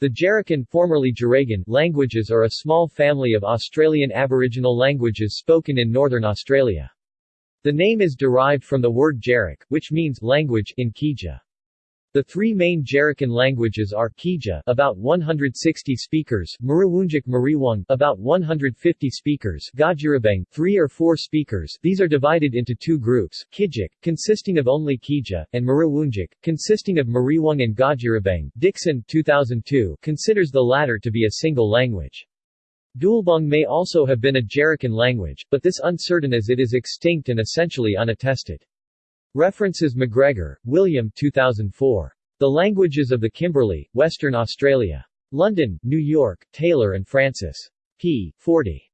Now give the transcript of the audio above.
The Jarrakan formerly Djeragan languages are a small family of Australian Aboriginal languages spoken in northern Australia. The name is derived from the word Jarrak, which means language in Kija. The three main Jarrakan languages are Kija about 160 speakers, Miriwungic Miriwung about 150 speakers, Gajirrabeng 3 or 4 speakers. These are divided into two groups, Kijic, consisting of only Kija, and Miriwungic, consisting of Miriwung and Gajirrabeng. Dixon 2002 considers the latter to be a single language. Doolboong may also have been a Jarrakan language, but this is uncertain as it is extinct and essentially unattested. References McGregor, William 2004. The Languages of the Kimberley, Western Australia. London, New York, Taylor and Francis. p. 40.